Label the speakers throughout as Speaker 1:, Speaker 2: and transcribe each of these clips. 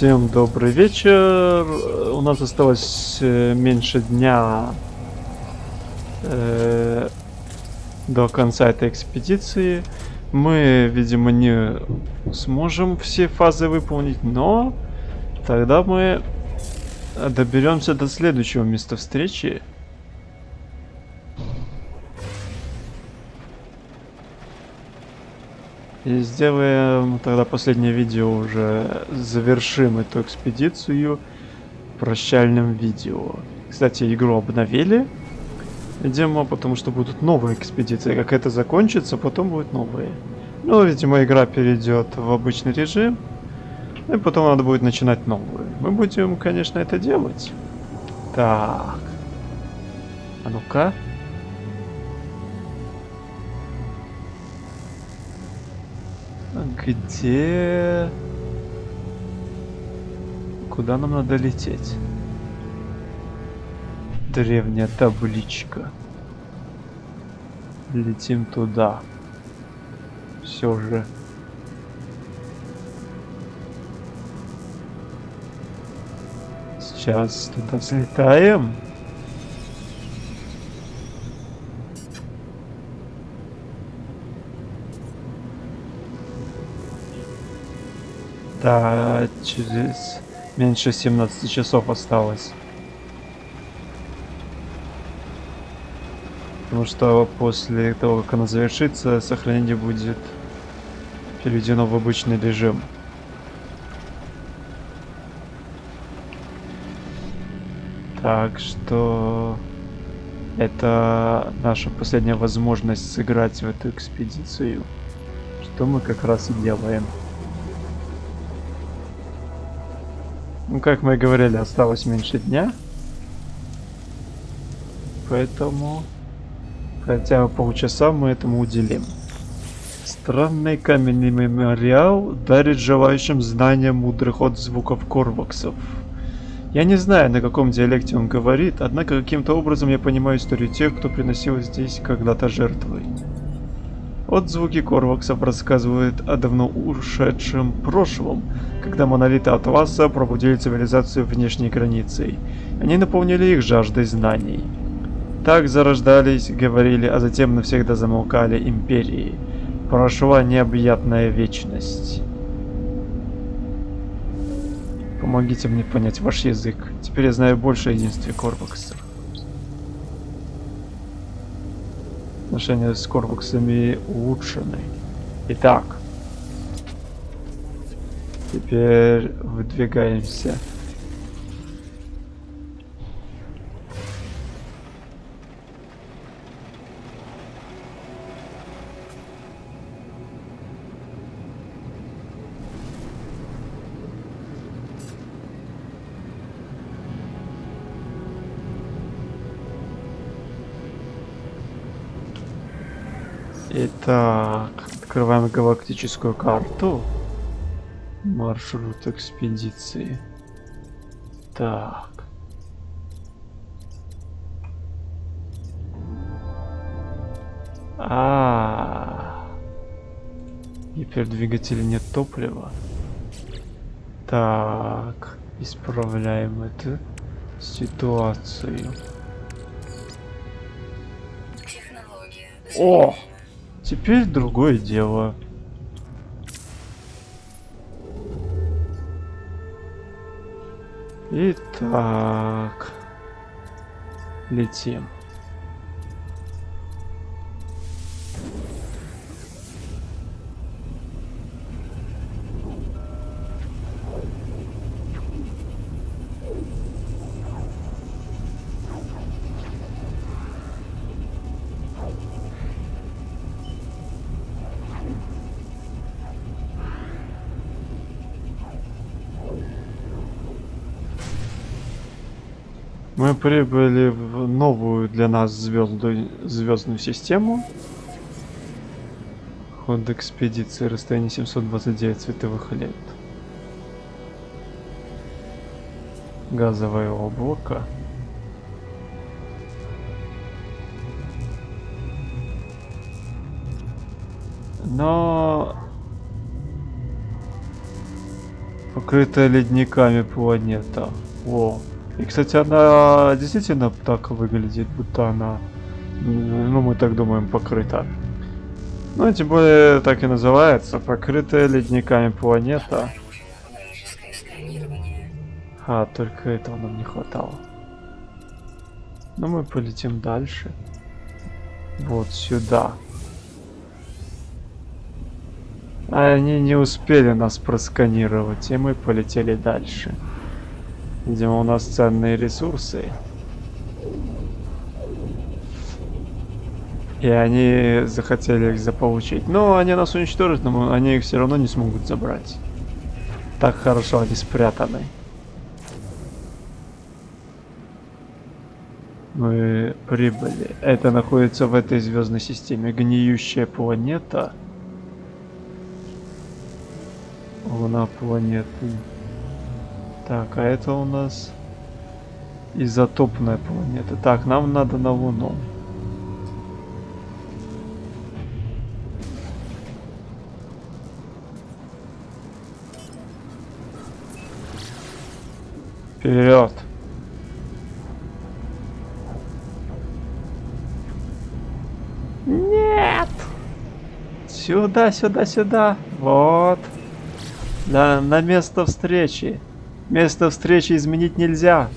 Speaker 1: Всем добрый вечер. У нас осталось э, меньше дня э, до конца этой экспедиции. Мы, видимо, не сможем все фазы выполнить, но тогда мы доберемся до следующего места встречи. И сделаем тогда последнее видео уже завершим эту экспедицию прощальным видео. Кстати, игру обновили. Видимо, потому что будут новые экспедиции. Как это закончится, потом будут новые. Ну, видимо, игра перейдет в обычный режим. И потом надо будет начинать новую. Мы будем, конечно, это делать. Так. А ну-ка. Где... Куда нам надо лететь? Древняя табличка. Летим туда. Все же. Сейчас туда взлетаем. Да, через меньше 17 часов осталось. Потому что после того, как она завершится, сохранение будет переведено в обычный режим. Так что это наша последняя возможность сыграть в эту экспедицию, что мы как раз и делаем. Ну, как мы и говорили, осталось меньше дня. Поэтому хотя полчаса мы этому уделим. Странный каменный мемориал дарит желающим знания мудрых отзвуков корваксов. Я не знаю, на каком диалекте он говорит, однако каким-то образом я понимаю историю тех, кто приносил здесь когда-то жертвы. Отзвуки Корваксов рассказывают о давно ушедшем прошлом, когда монолиты Атласа пробудили цивилизацию внешней границей. Они наполнили их жаждой знаний. Так зарождались, говорили, а затем навсегда замолкали империи. Прошла необъятная вечность. Помогите мне понять ваш язык. Теперь я знаю больше о единстве Корваксов. Отношения с Корваксами улучшены. Итак. Теперь выдвигаемся. Итак, открываем галактическую карту. Маршрут экспедиции. Так. А, -а, -а. гипердвигателя нет топлива. Так, исправляем эту ситуацию. О! Теперь другое дело. Итак, летим. Прибыли в новую для нас звезду, звездную систему. Ход экспедиции, расстояние 729 световых лет. Газовое облако. Но Покрытая ледниками планета. О. И, кстати, она действительно так выглядит, будто она, ну, мы так думаем, покрыта. Ну, тем более, так и называется, покрытая ледниками планета. А, только этого нам не хватало. Ну, мы полетим дальше. Вот сюда. Они не успели нас просканировать, и мы полетели дальше. Видимо, у нас ценные ресурсы. И они захотели их заполучить. Но они нас уничтожат, но они их все равно не смогут забрать. Так хорошо они спрятаны. Мы прибыли. Это находится в этой звездной системе. Гниющая планета. Луна планеты. Так, а это у нас изотопная планета. Так, нам надо на Луну. Вперед! Нет! Сюда, сюда, сюда. Вот. Да, на место встречи. Место встречи изменить нельзя.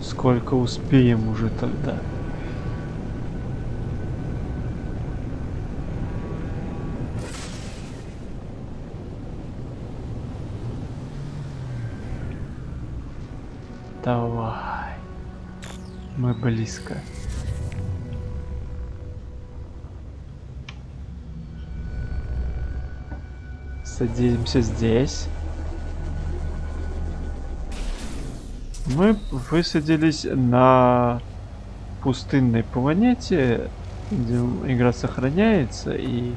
Speaker 1: Сколько успеем уже тогда? Мы близко. Садимся здесь. Мы высадились на пустынной планете, где игра сохраняется и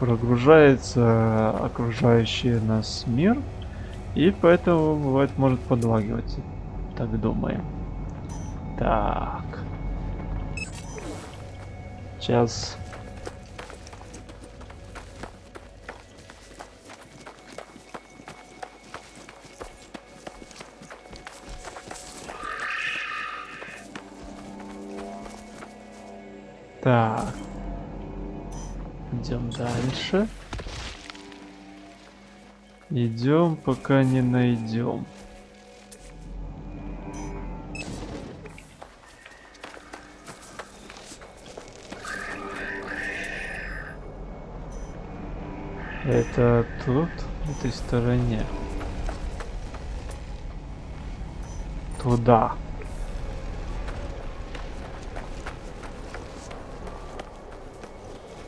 Speaker 1: прогружается окружающий нас мир. И поэтому бывает может подлагивать так думаем. Так. Сейчас. Так. Идем дальше. Идем, пока не найдем. Это тут, в этой стороне. Туда.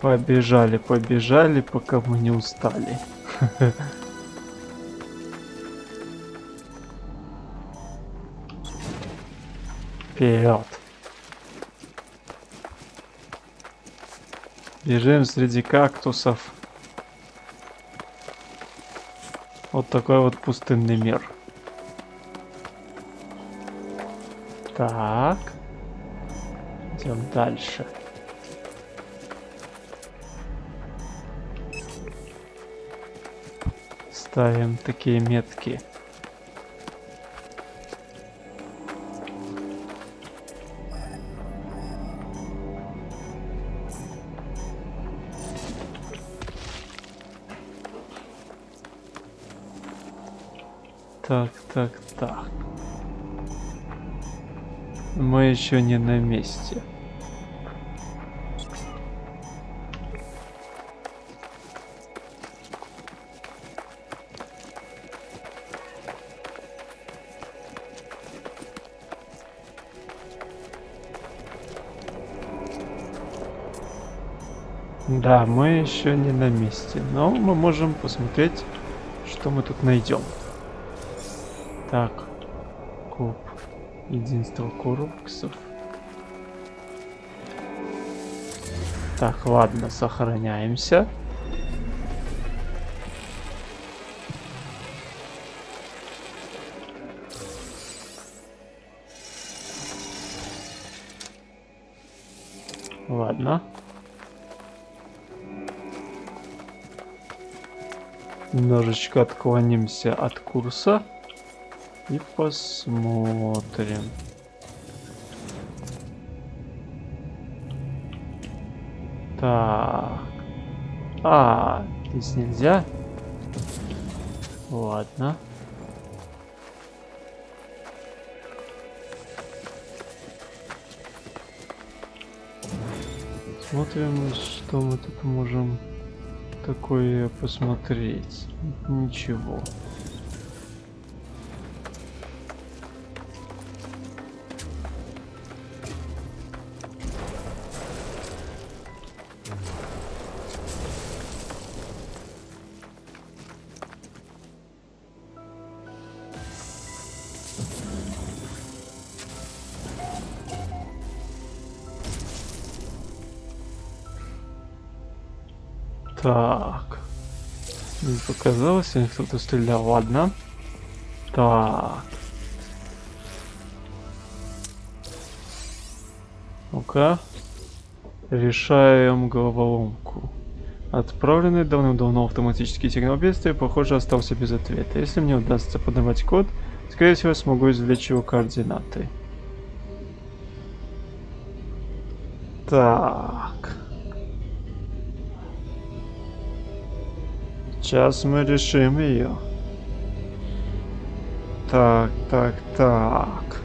Speaker 1: Побежали, побежали, пока мы не устали. Вперед. Бежим среди кактусов. Вот такой вот пустынный мир. Так. Идем дальше. Ставим такие метки. Так, так, так. Мы еще не на месте. Да, мы еще не на месте, но мы можем посмотреть, что мы тут найдем. Так. Коп. Единство корпусов. Так, ладно, сохраняемся. Ладно. Немножечко отклонимся от курса и посмотрим. Так. А, здесь нельзя. Ладно. Смотрим, что мы тут можем такое посмотреть. Ничего. Показалось, или кто-то стрелял. Ладно. Так. Ну-ка. Решаем головоломку. Отправленный давным-давно автоматический сигнал бедствия, похоже, остался без ответа. Если мне удастся подавать код, скорее всего, смогу извлечь его координаты. Так. Сейчас мы решим ее. Так, так, так.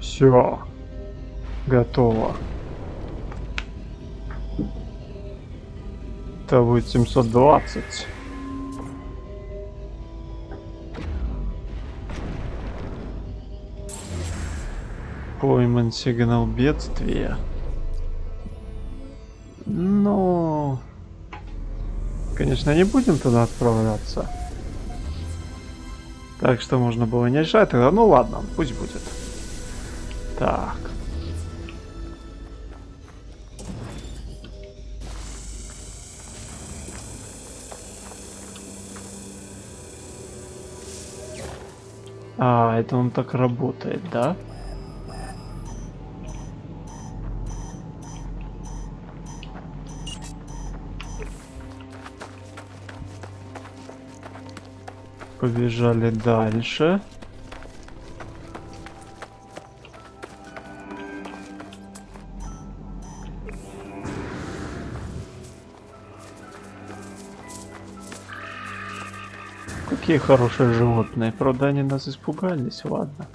Speaker 1: Все. Готово. Это будет 720. Пойман сигнал бедствия. Но... Конечно, не будем туда отправляться. Так что можно было не решать тогда. Ну ладно, пусть будет. Так. А, это он так работает, да? Побежали дальше. Какие хорошие животные. Правда, они нас испугались, ладно.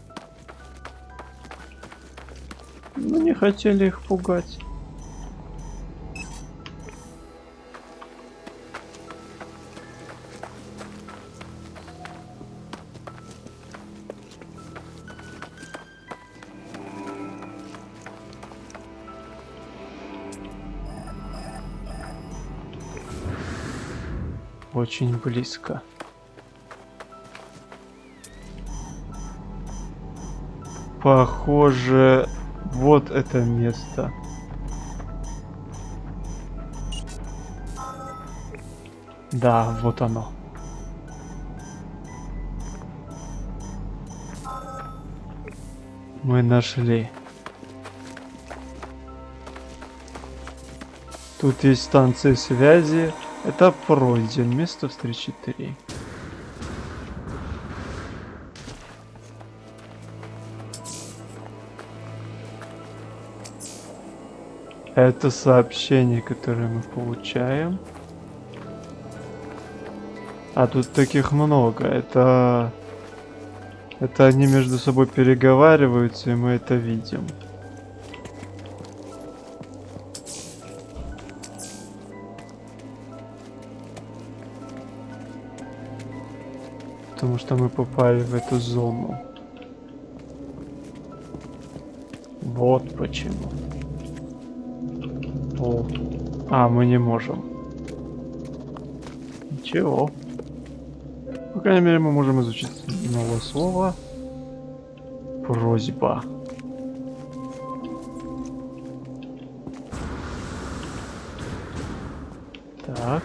Speaker 1: Ну, не хотели их пугать. Очень близко. Похоже, вот это место. Да, вот оно. Мы нашли. Тут есть станция связи. Этап пройден. Место встречи 3. Это сообщение, которое мы получаем. А тут таких много. Это... Это они между собой переговариваются, и мы это видим. Что мы попали в эту зону. Вот почему. О. А, мы не можем. Ничего. По крайней мере, мы можем изучить новое слово. Просьба. Так.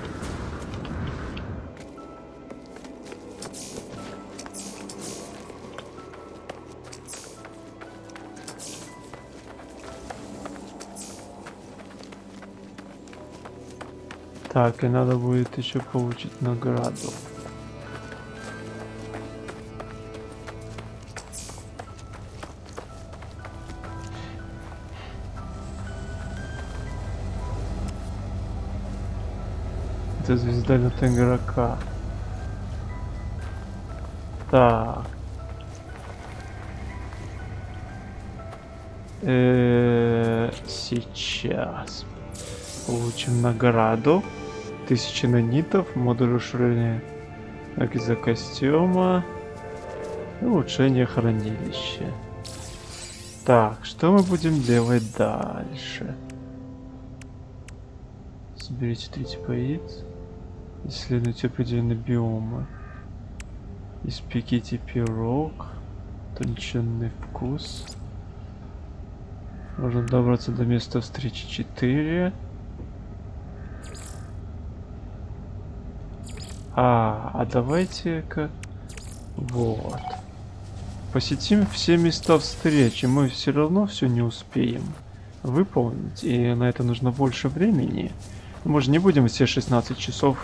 Speaker 1: Так, и надо будет еще получить награду. Это звездолет игрока. Так. Э, сейчас получим награду. Тысячи нанитов, модуль уширения из-за костюма, улучшение хранилища. Так, что мы будем делать дальше? Соберите три типа яиц. Исследуйте определенные биомы. Испеките пирог. Тонченный вкус. Можно добраться до места встречи 4. А, а давайте-ка... Вот. Посетим все места встречи. Мы все равно все не успеем выполнить. И на это нужно больше времени. Мы же не будем все 16 часов.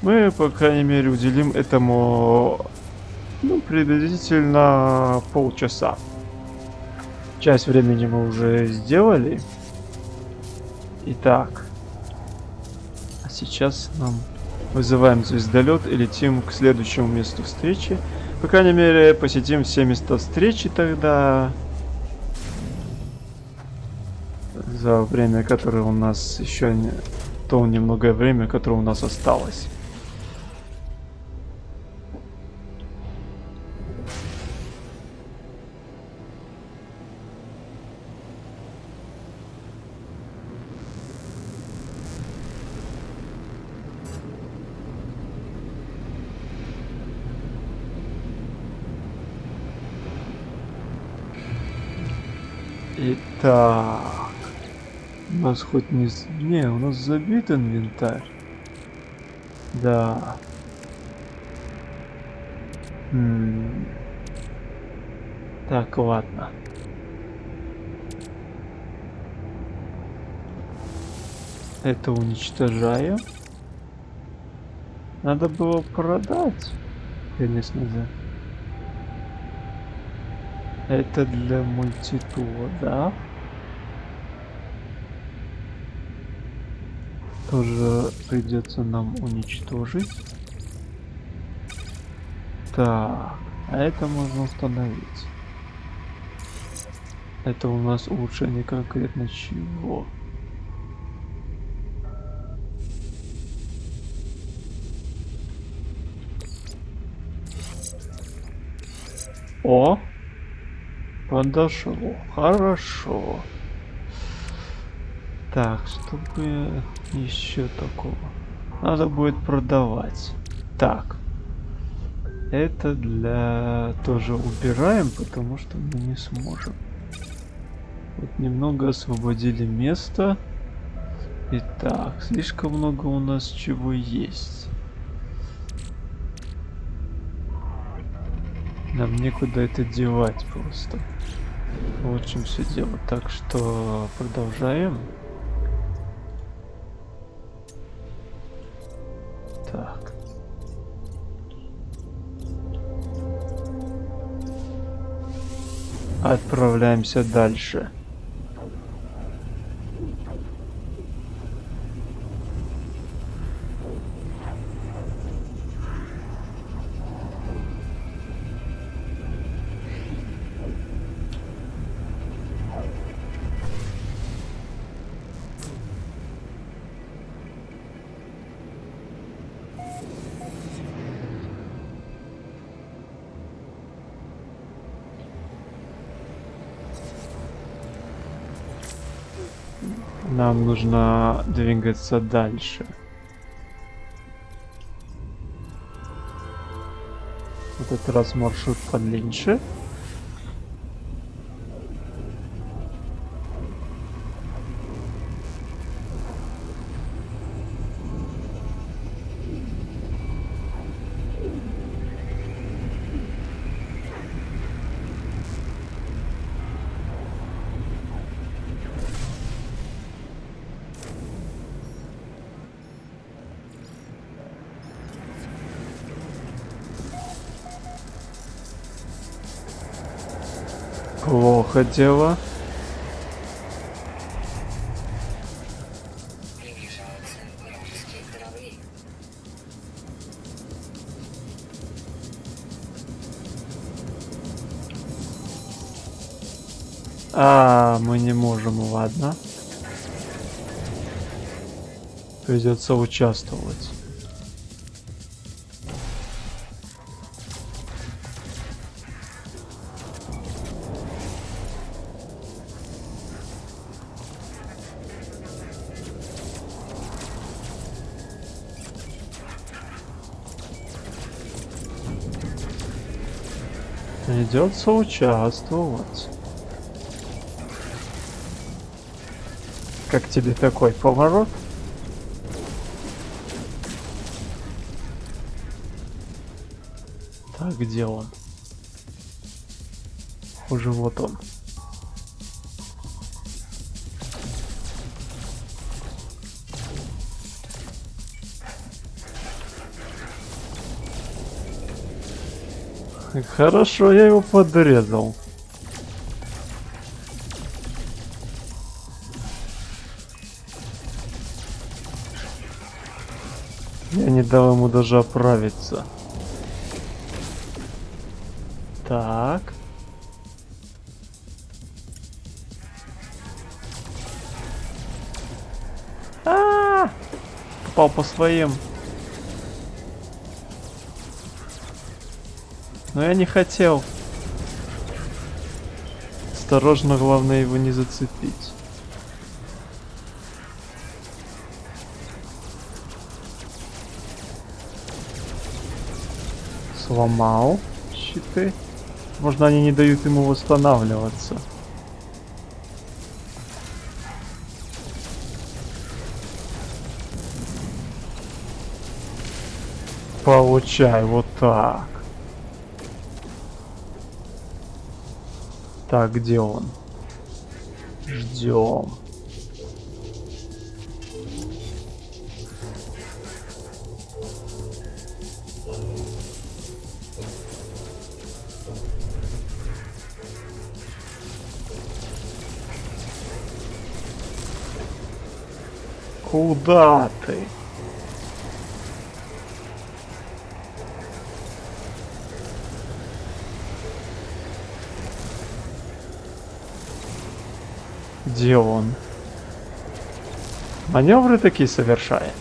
Speaker 1: Мы, по крайней мере, уделим этому ну, приблизительно полчаса. Часть времени мы уже сделали. Итак. А сейчас нам Вызываем звездолет и летим к следующему месту встречи. По крайней мере, посетим все места встречи тогда. За время, которое у нас еще не... То немногое время, которое у нас осталось. Так. У нас хоть не... Не, у нас забит инвентарь. Да. М -м. Так, ладно. Это уничтожаю. Надо было продать. Конечно же. Это для мультитула, да? Тоже придется нам уничтожить. Так, а это можно установить. Это у нас улучшение конкретно чего? О! Подошло. Хорошо. Так, чтобы еще такого. Надо будет продавать. Так. Это для... Тоже убираем, потому что мы не сможем. Вот немного освободили место. Итак, слишком много у нас чего есть. Нам некуда это девать просто. В чем все дело. Так что продолжаем. Отправляемся дальше. Нужно двигаться дальше. В этот раз маршрут подлиннее. Плохо дело. А, мы не можем, ладно. Придется участвовать. Придется участвовать. Как тебе такой поворот? Так, где он? Уже вот он. Хорошо, я его подрезал. Я не дал ему даже оправиться. Так. А, попал по своим. Но я не хотел. Осторожно, главное его не зацепить. Сломал щиты. Можно они не дают ему восстанавливаться. Получай вот так. Так, где он? Ждем. Куда ты? Где он? Маневры такие совершает.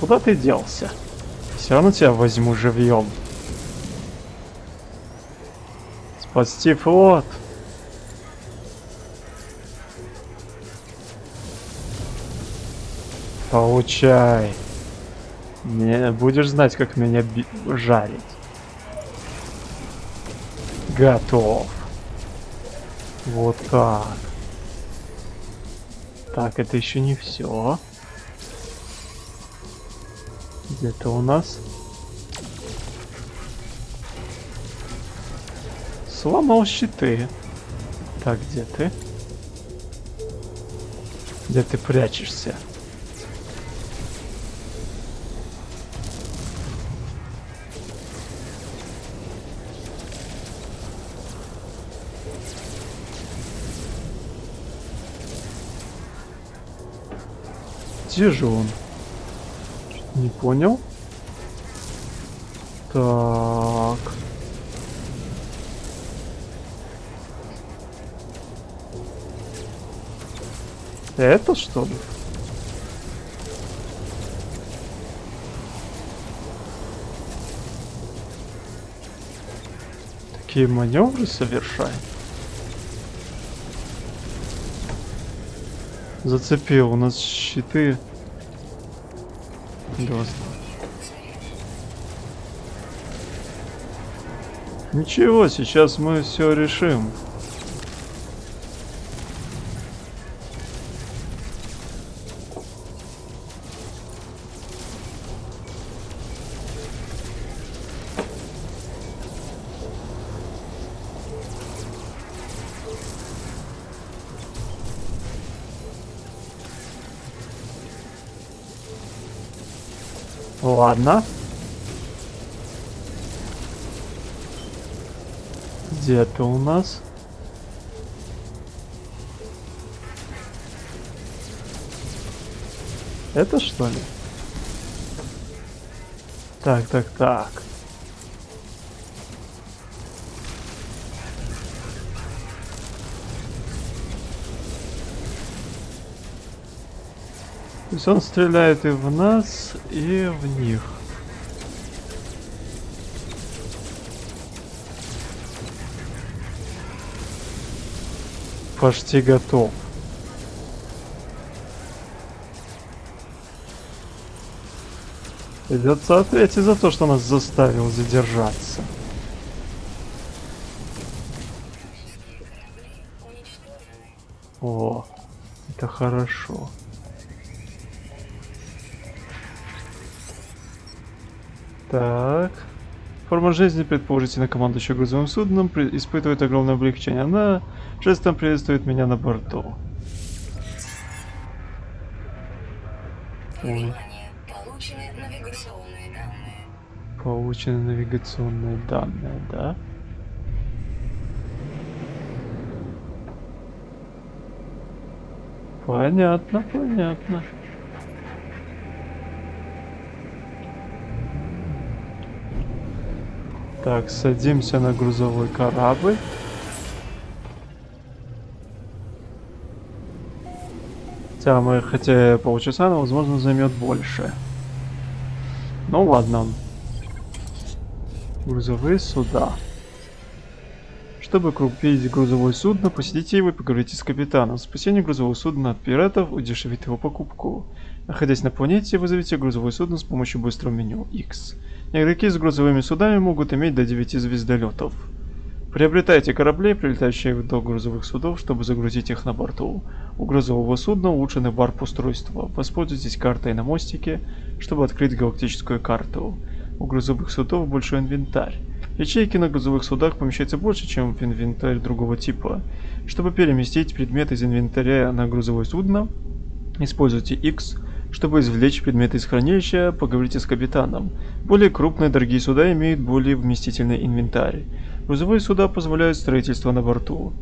Speaker 1: Куда ты делся? Все равно тебя возьму живьем. Спасти флот. Получай. Не будешь знать, как меня жарить. Готов. Вот так. Так, это еще не все. Где-то у нас сломал щиты. Так, где ты? Где ты прячешься? Где же он? Не понял. Так. Это что ли? Такие маневры совершает. Зацепил, у нас щиты. Два. Ничего, сейчас мы все решим. Это у нас? Это что ли? Так, так, так. То есть он стреляет и в нас, и в них. Почти готов. Придется ответить за то, что нас заставил задержаться. О, это хорошо. Так. Форма жизни, предположительно, командующая грузовым судном, испытывает огромное облегчение. Она жестом приветствует меня на борту. Ой. Получены навигационные данные, да? Понятно, понятно. Так, садимся на грузовой корабль. Хотя мы, хотя полчаса, но возможно займет больше. Ну ладно. Грузовые суда. Чтобы купить грузовое судно, посетите его и поговорите с капитаном. Спасение грузового судна от пиратов удешевит его покупку. Находясь на планете, вызовите грузовое судно с помощью быстрого меню X. Игроки с грузовыми судами могут иметь до 9 звездолетов. Приобретайте корабли, прилетающие до грузовых судов, чтобы загрузить их на борту. У грузового судна улучшены варп-устройства. Воспользуйтесь картой на мостике, чтобы открыть галактическую карту. У грузовых судов большой инвентарь. Ячейки на грузовых судах помещаются больше, чем в инвентарь другого типа. Чтобы переместить предмет из инвентаря на грузовое судно, используйте X. Чтобы извлечь предмет из хранилища, поговорите с капитаном. Более крупные дорогие суда имеют более вместительный инвентарь. Грузовые суда позволяют строительство на борту.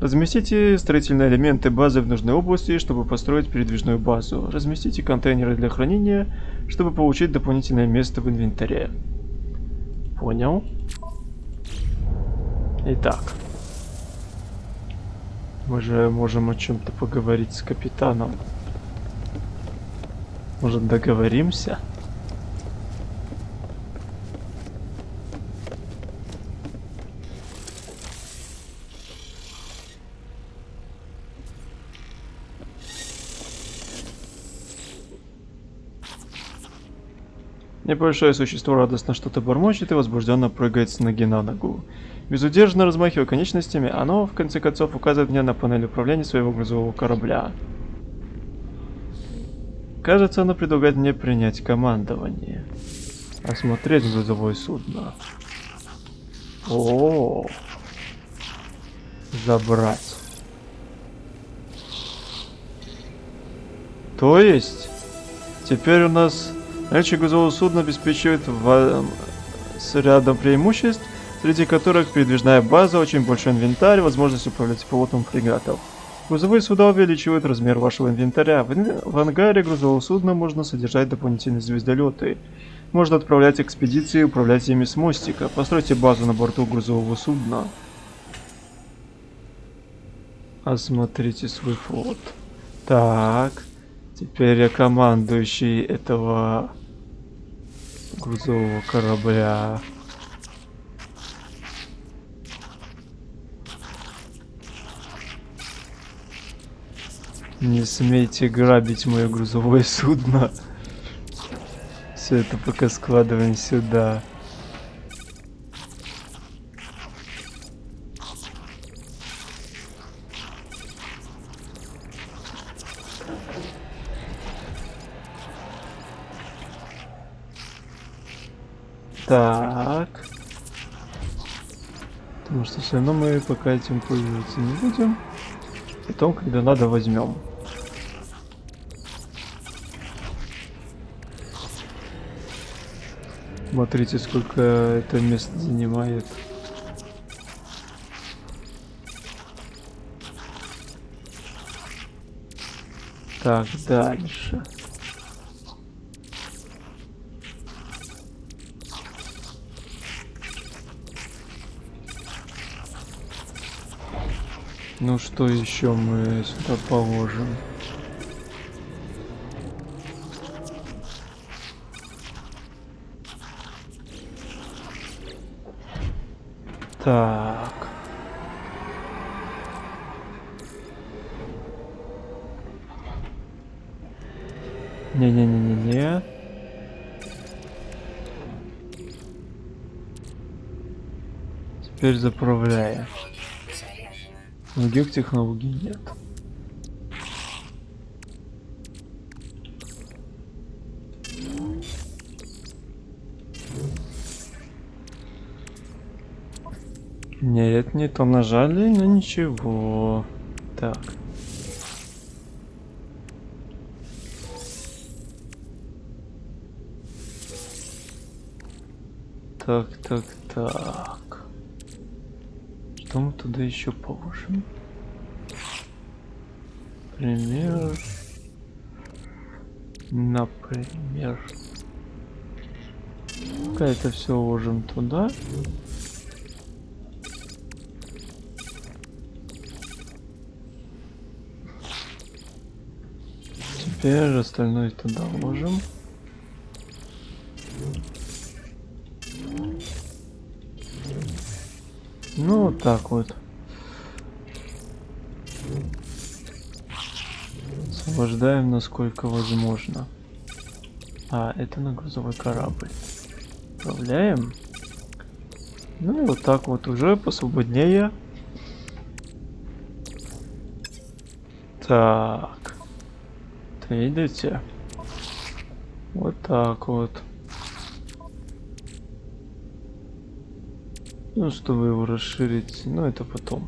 Speaker 1: Разместите строительные элементы базы в нужной области, чтобы построить передвижную базу. Разместите контейнеры для хранения, чтобы получить дополнительное место в инвентаре. Понял. Итак. Мы же можем о чем-то поговорить с капитаном. Может договоримся? Небольшое существо радостно что-то бормочет и возбужденно прыгает с ноги на ногу. Безудержно размахивая конечностями, оно, в конце концов, указывает мне на панель управления своего грузового корабля. Кажется, оно предлагает мне принять командование. Осмотреть грузовое судно. О, забрать. То есть, теперь у нас наличие грузового судна обеспечивает ва- с рядом преимуществ, среди которых передвижная база, очень большой инвентарь, возможность управлять пилотом фрегатов. Грузовые суда увеличивают размер вашего инвентаря. В, ин- в ангаре грузового судна можно содержать дополнительные звездолеты. Можно отправлять экспедиции и управлять ими с мостика. Постройте базу на борту грузового судна. Осмотрите свой флот. Так. Теперь я командующий этого грузового корабля. Не смейте грабить мое грузовое судно. Все это пока складываем сюда. Так. Потому что все равно мы пока этим пользоваться не будем. Потом, когда надо, возьмем. Смотрите, сколько это место занимает. Так, дальше. Ну что еще мы сюда положим? Так. Не-не-не-не-не. Теперь заправляем. Других технологий нет. Нет, не то нажали, но ничего. Так. Так, так, так. Туда еще положим? Например... Например... Пока это все уложим туда. Теперь остальное туда уложим. Ну, вот так вот. Освобождаем насколько возможно. А, это на грузовой корабль. Отправляем. Ну и вот так вот уже посвободнее. Так. Видите? Вот так вот. Ну, чтобы его расширить, ну это потом.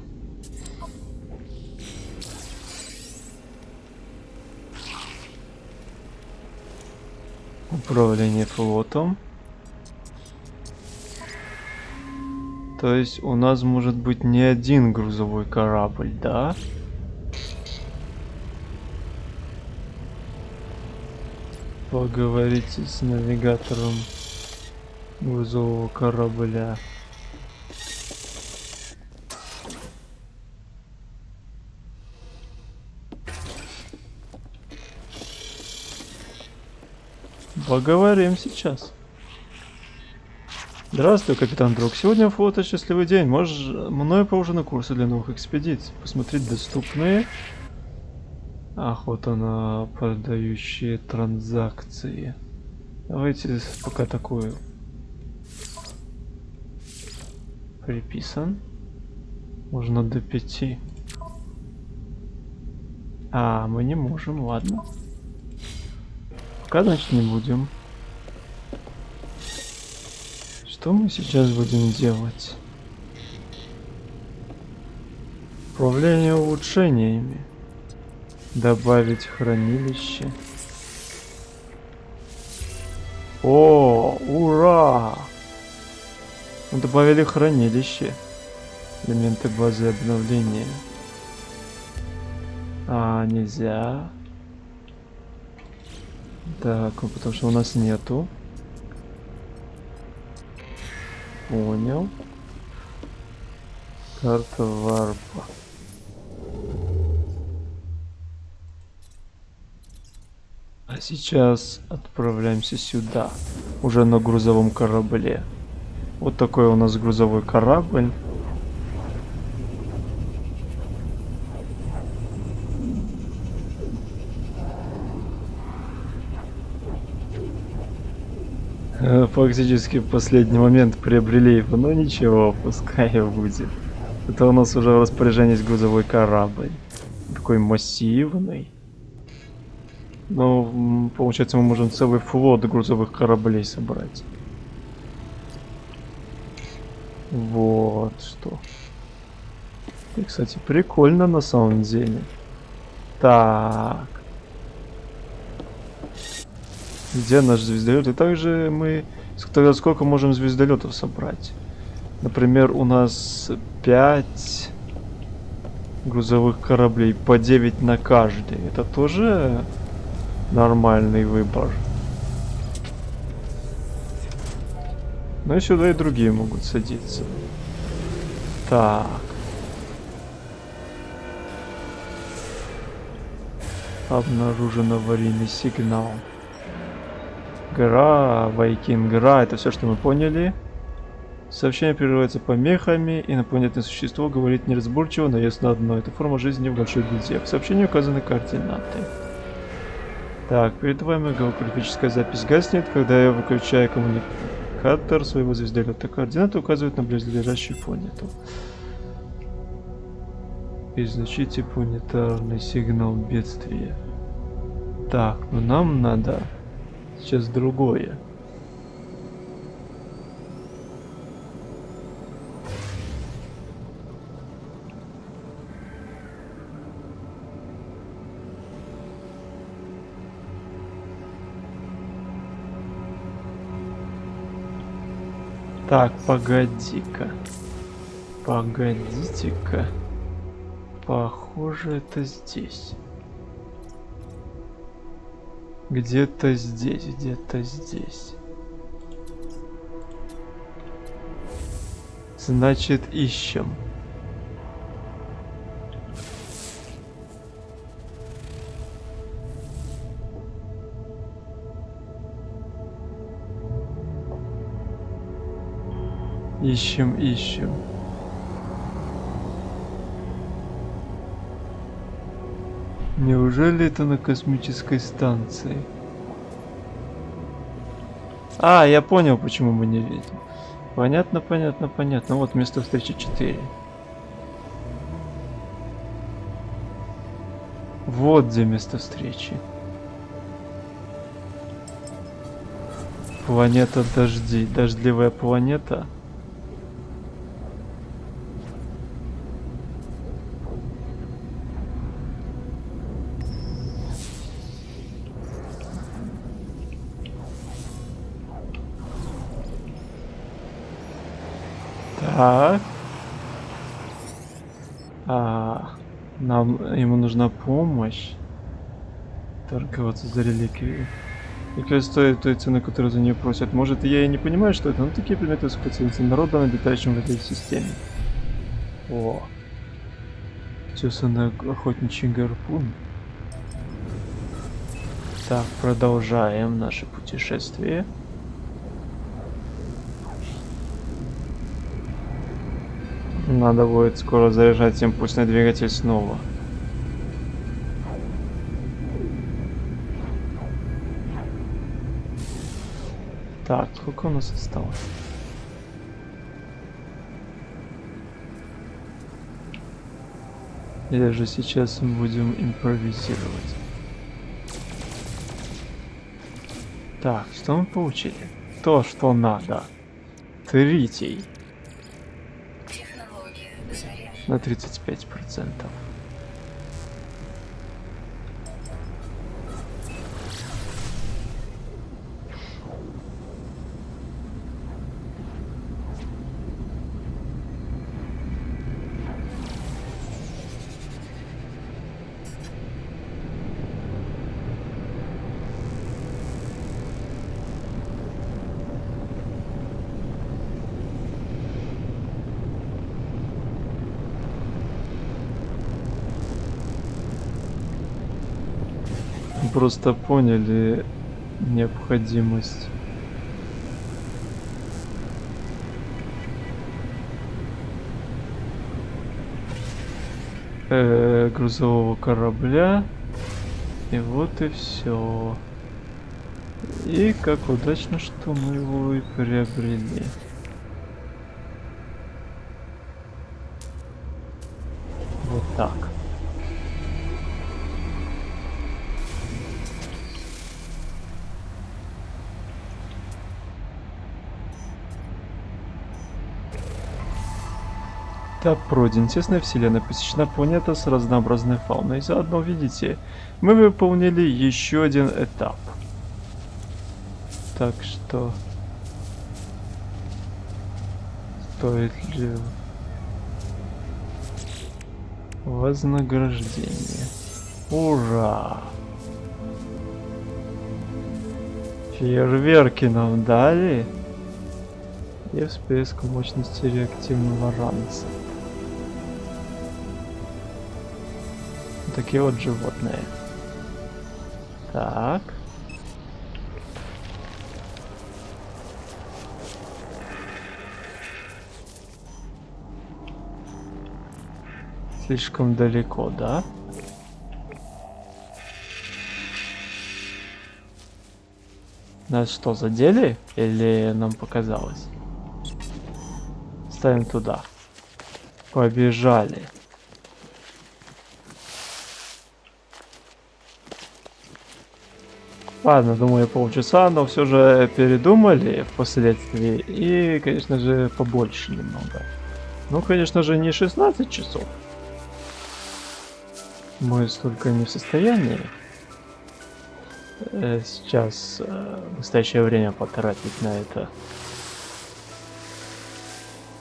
Speaker 1: Управление флотом. То есть у нас может быть не один грузовой корабль, да? Поговорите с навигатором грузового корабля. Поговорим сейчас. Здравствуй, капитан Друг. Сегодня фото счастливый день. Можешь мной поужинать курсы для новых экспедиций. Посмотреть доступные. Охота на продающие транзакции. Давайте пока такую. Приписан. Можно до пяти. А, мы не можем, ладно. Пока, значит, не будем. Что мы сейчас будем делать? Управление улучшениями. Добавить хранилище. О, ура! Мы добавили хранилище. Элементы базы обновления. А, нельзя. Так, ну, потому что у нас нету. Понял. Карта варпа. А сейчас отправляемся сюда. Уже на грузовом корабле. Вот такой у нас грузовой корабль. Э, Фактически в последний момент приобрели его, но ничего, пускай будет. Это у нас уже в распоряжении грузовой корабль. Такой массивный. Ну, получается, мы можем целый флот грузовых кораблей собрать. Вот что. И, кстати, прикольно на самом деле. Так. Где наш звездолет? И также мы Тогда сколько можем звездолетов собрать? Например, у нас 5 грузовых кораблей, по 9 на каждый. Это тоже нормальный выбор. Но и сюда и другие могут садиться. Так. Обнаружен аварийный сигнал. Гора, Вайкин, гора, это все, что мы поняли. Сообщение прерывается помехами, инопланетное существо говорит неразборчиво, но ясно одно. Это форма жизни в большой беде. В сообщении указаны координаты. Так, передаваемая голографическая запись гаснет, когда я выключаю коммуникатор своего звездолета. Координаты указывают на близлежащую планету. Изучите планетарный сигнал бедствия. Так, ну нам надо сейчас другое. Так, погоди-ка. Погодите-ка. Похоже, это здесь. Где-то здесь, где-то здесь. Значит, ищем. Ищем, ищем. Неужели это на космической станции? А, я понял, почему мы не видим. Понятно, понятно, понятно. Вот место встречи 4. Вот где место встречи. Планета дожди. Дождливая планета. Так. А, нам ему нужна помощь. Торговаться за реликвию. Реликвия стоит той цены, которую за нее просят. Может, я и не понимаю, что это, но такие предметы специалисты народа, обитающим в этой системе. О. Тесанный охотничий гарпун. Так, продолжаем наше путешествие. Надо будет скоро заряжать импульсный двигатель снова. Так, сколько у нас осталось? Или же сейчас мы будем импровизировать? Так, что мы получили? То, что надо. Третий. На 35 процентов. Просто поняли необходимость. э, грузового корабля. И вот и все. И как удачно, что мы его и приобрели. Этап пройден. Тесная вселенная посещена планета с разнообразной фауной. Заодно, видите, мы выполнили еще один этап. Так что стоит ли вознаграждение. Ура! Фейерверки нам дали. И всплеск мощности реактивного ранца. Такие вот животные. Так. Слишком далеко, да? Нас что, задели? Или нам показалось? Ставим туда. Побежали. Ладно, думаю, полчаса, но все же передумали впоследствии. И, конечно же, побольше немного. Ну, конечно же, не 16 часов. Мы столько не в состоянии э, сейчас э, в настоящее время потратить на это.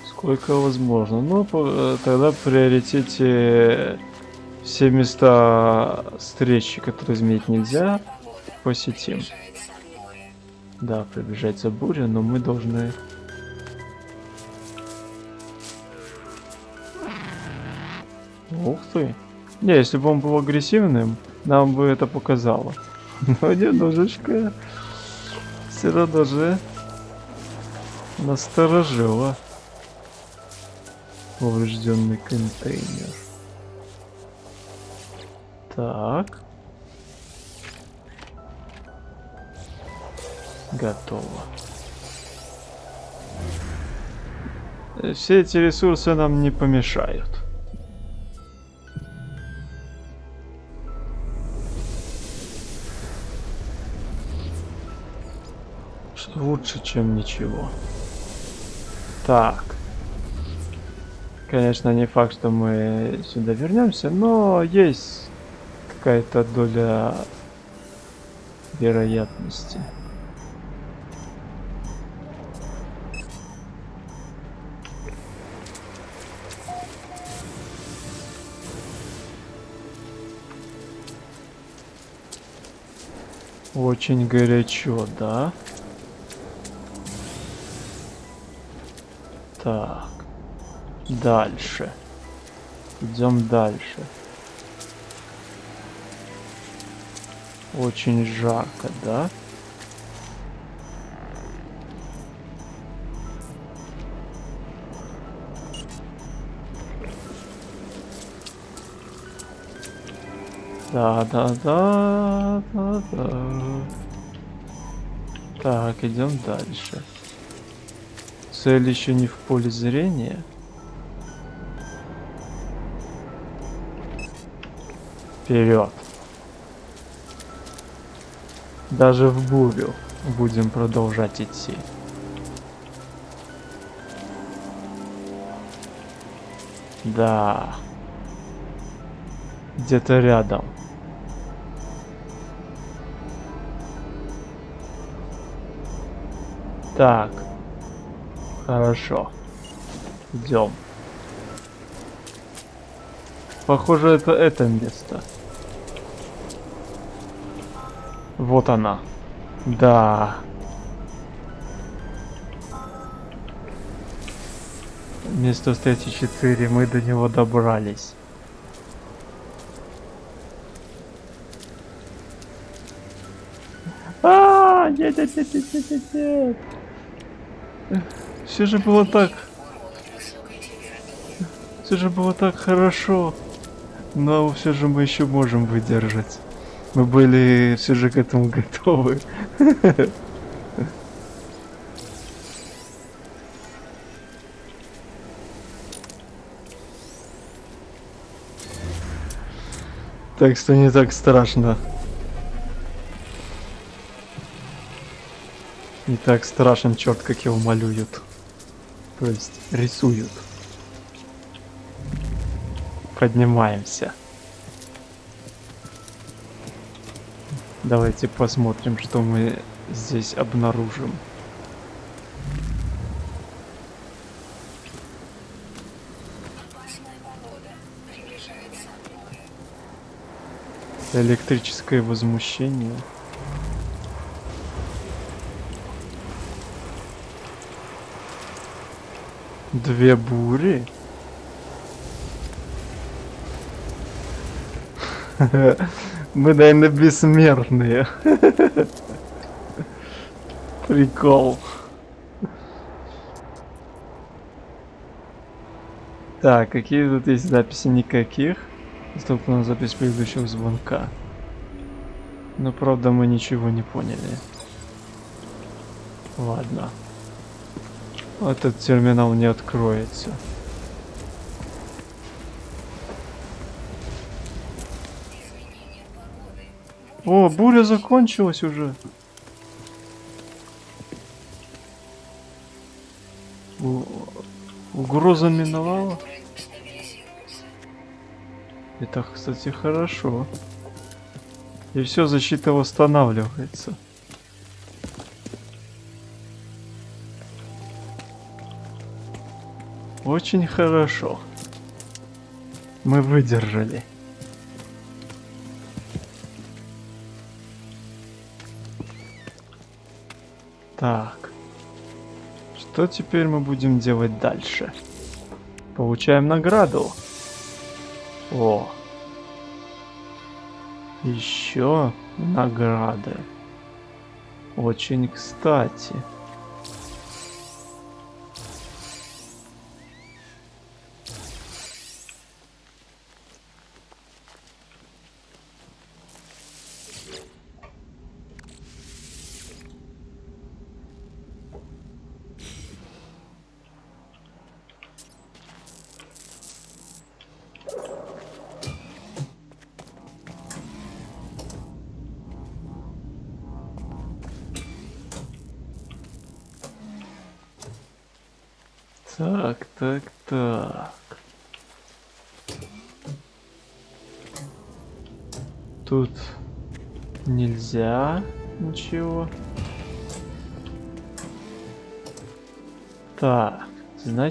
Speaker 1: Сколько возможно. Ну, э, тогда приоритете все места встречи, которые изменить нельзя, посетим. Да, приближается буря, но мы должны... Ух ты. Не, если бы он был агрессивным, нам бы это показало. Но немножечко все равно же насторожило поврежденный контейнер. Так. Готово. Все эти ресурсы нам не помешают. Лучше, чем ничего. Так. Конечно, не факт, что мы сюда вернемся, но есть какая-то доля вероятности. Очень горячо, да? Так. Дальше. Идем дальше. Очень жарко, да? Да, да, да, да, да. Так, идем дальше. Цель еще не в поле зрения. Вперед. Даже в бурю будем продолжать идти. Да. Где-то рядом. Так. Хорошо. Идем. Похоже, это это место. Вот она. Да. Место встречи 4, мы до него добрались. А, нет, нет, нет, нет, нет, нет. Все же было так, все же было так хорошо. Но все же мы еще можем выдержать. Мы были все же к этому готовы. Так что не так страшно. Не так страшен черт, как его малюют. То есть рисуют. Поднимаемся. Давайте посмотрим, что мы здесь обнаружим. Электрическое возмущение. Две бури? Мы, наверное, бессмертные. Прикол. Так, какие тут есть записи? Никаких. Столкнула запись предыдущего звонка. Но правда мы ничего не поняли. Ладно. Этот терминал не откроется. О, буря закончилась уже. Угроза миновала. Это, кстати, хорошо. И все, защита восстанавливается. Очень хорошо. Мы выдержали. Так. Что теперь мы будем делать дальше? Получаем награду. О. Еще награды. Очень кстати.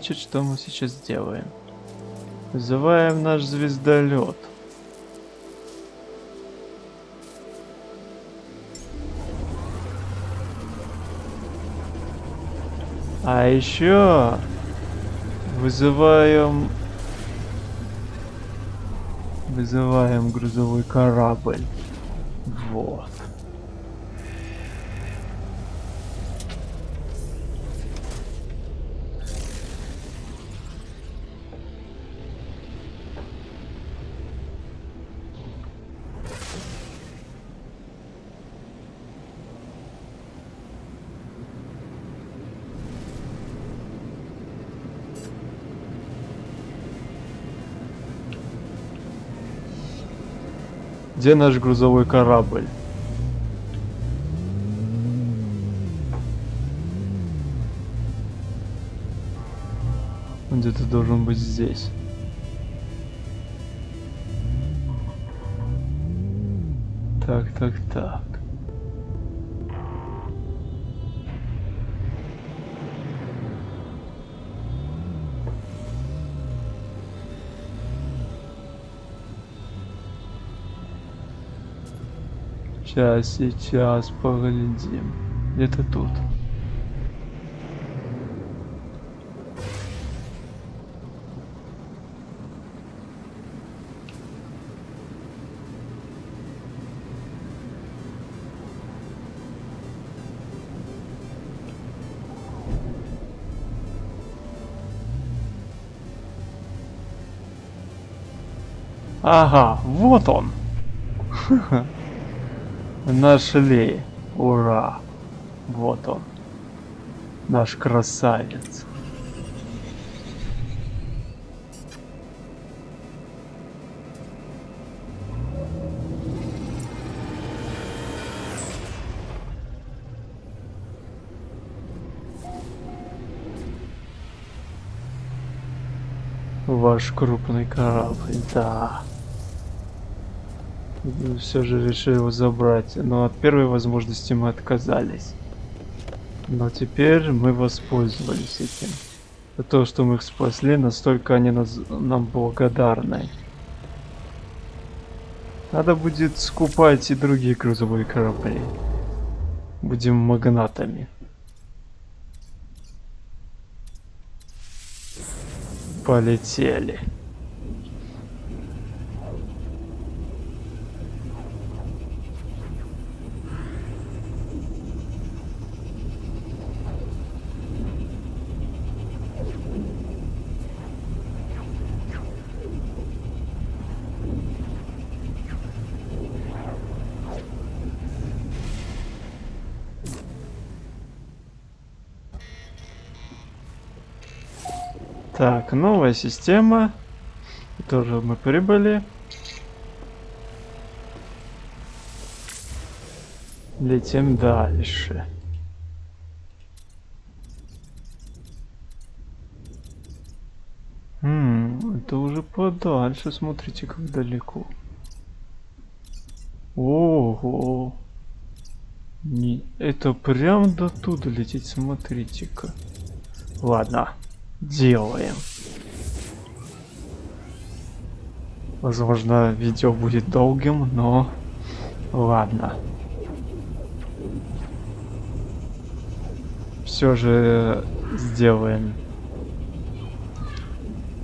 Speaker 1: Значит, что мы сейчас делаем? Вызываем наш звездолет. А еще вызываем вызываем грузовой корабль. Вот. Где наш грузовой корабль? Где-то должен быть здесь. Так, так, так. Сейчас, сейчас, поглядим. Где-то тут. Ага, вот он. Нашли. Ура. Вот он. Наш красавец. Ваш крупный корабль, да. Все же решили его забрать, но от первой возможности мы отказались. Но теперь мы воспользовались этим. За то, что мы их спасли, настолько они нас, нам благодарны. Надо будет скупать и другие грузовые корабли. Будем магнатами. Полетели. Так, новая система. Тоже мы прибыли. Летим дальше. Хм, это уже подальше, смотрите, как далеко. Ого. Не, это прям до туда лететь, смотрите-ка. Ладно, делаем. Возможно, видео будет долгим, но ладно. Все же сделаем.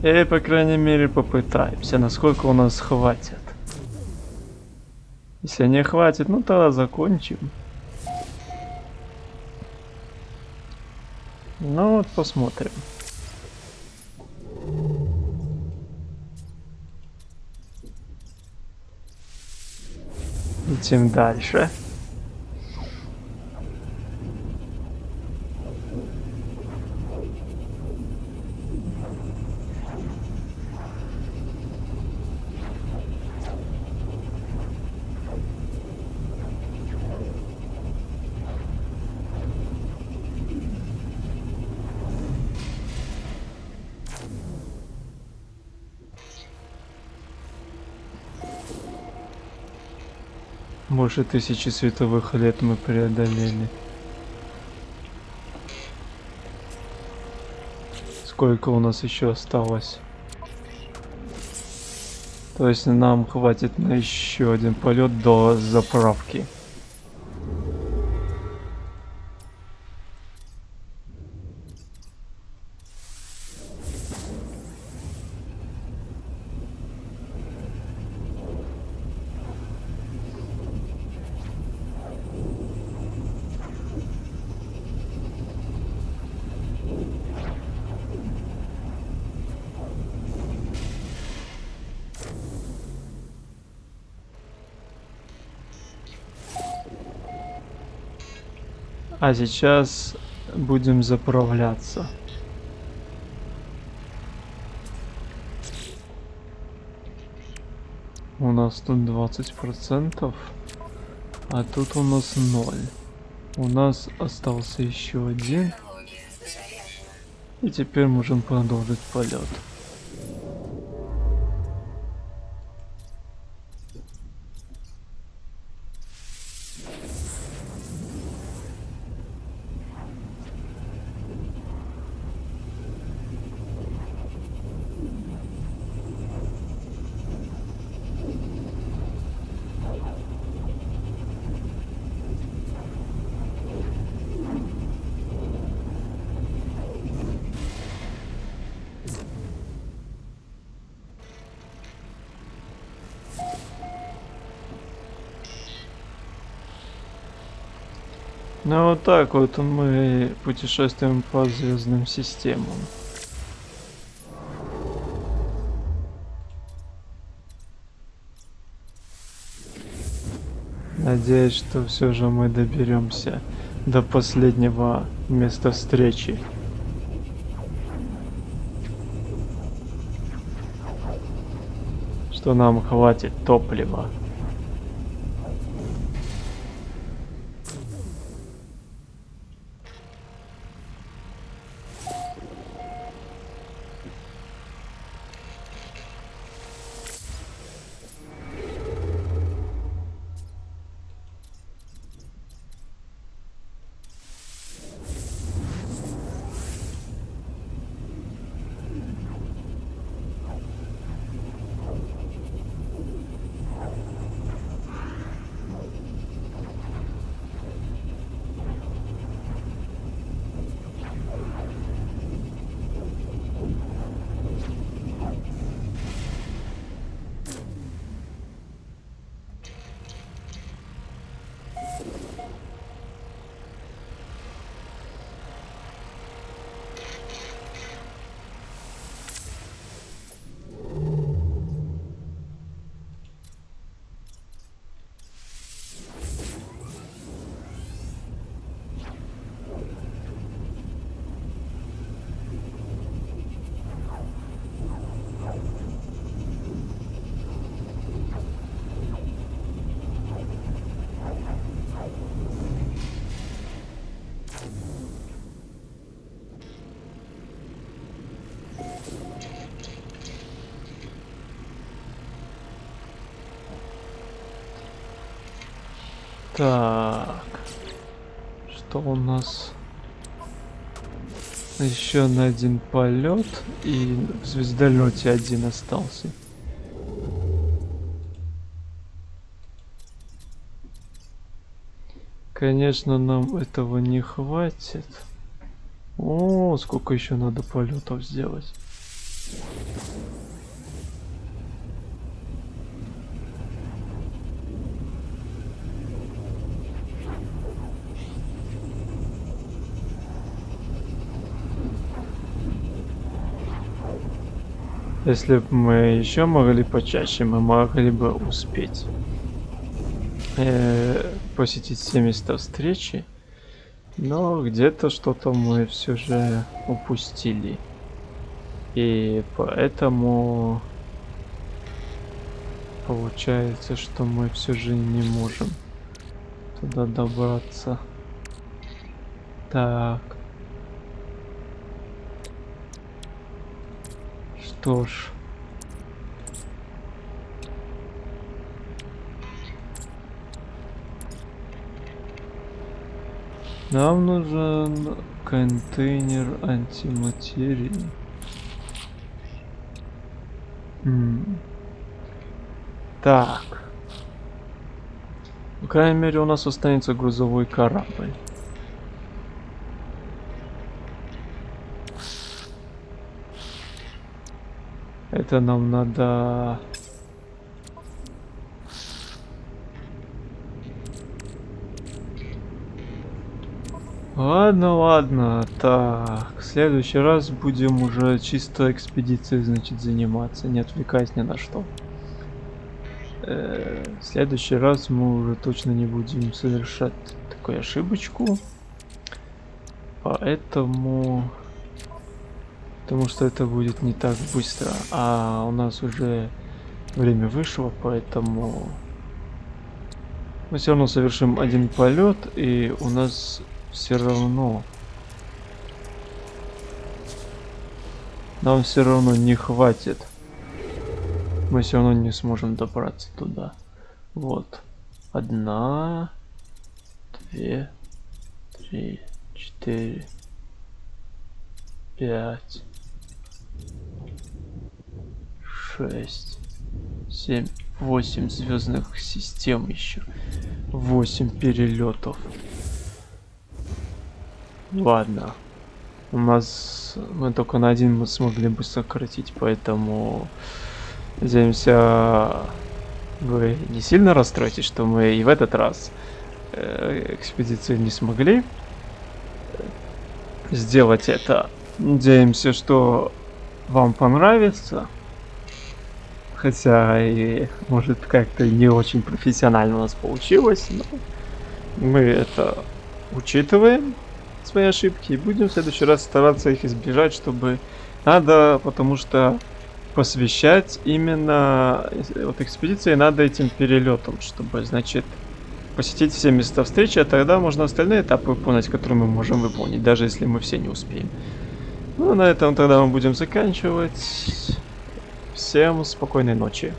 Speaker 1: Или, по крайней мере, попытаемся, насколько у нас хватит. Если не хватит, ну тогда закончим. Ну вот посмотрим. Летим дальше. Больше тысячи световых лет мы преодолели. Сколько у нас еще осталось? То есть нам хватит на еще один полет до заправки. А сейчас будем заправляться. У нас тут 20%, а тут у нас 0. У нас остался еще один. И теперь можем продолжить полет. Ну вот так вот мы путешествуем по звездным системам. Надеюсь, что все же мы доберемся до последнего места встречи. Что нам хватит топлива. Так. Что у нас? Еще на один полет и в звездолете один остался. Конечно, нам этого не хватит. О, сколько еще надо полетов сделать. Если бы мы еще могли почаще, мы могли бы успеть э, посетить все места встречи. Но где-то что-то мы все же упустили. И поэтому получается, что мы все же не можем туда добраться. Так. Что ж. Нам нужен контейнер антиматерии. М. Так. По крайней мере, у нас останется грузовой корабль. Это нам надо... Ладно, ладно. Так, в следующий раз будем уже чисто экспедицией, значит, заниматься, не отвлекаясь ни на что. Э, в следующий раз мы уже точно не будем совершать такую ошибочку. Поэтому... Потому что это будет не так быстро. А у нас уже время вышло, поэтому... Мы все равно совершим один полет, и у нас все равно... Нам все равно не хватит. Мы все равно не сможем добраться туда. Вот. Одна, две, три, четыре, пять, шесть, семь, восемь звездных систем еще. Восемь перелетов. Ладно. У нас мы только на один мы смогли бы сократить, поэтому надеемся вы не сильно расстроитесь, что мы и в этот раз э, экспедицию не смогли сделать это. Надеемся, что вам понравится. Хотя и может как-то не очень профессионально у нас получилось, но мы это учитываем свои ошибки и будем в следующий раз стараться их избежать, чтобы надо, потому что посвящать именно вот экспедиции надо этим перелетом, чтобы, значит, посетить все места встречи, а тогда можно остальные этапы выполнить, которые мы можем выполнить, даже если мы все не успеем. Ну, на этом тогда мы будем заканчивать. Всем спокойной ночи.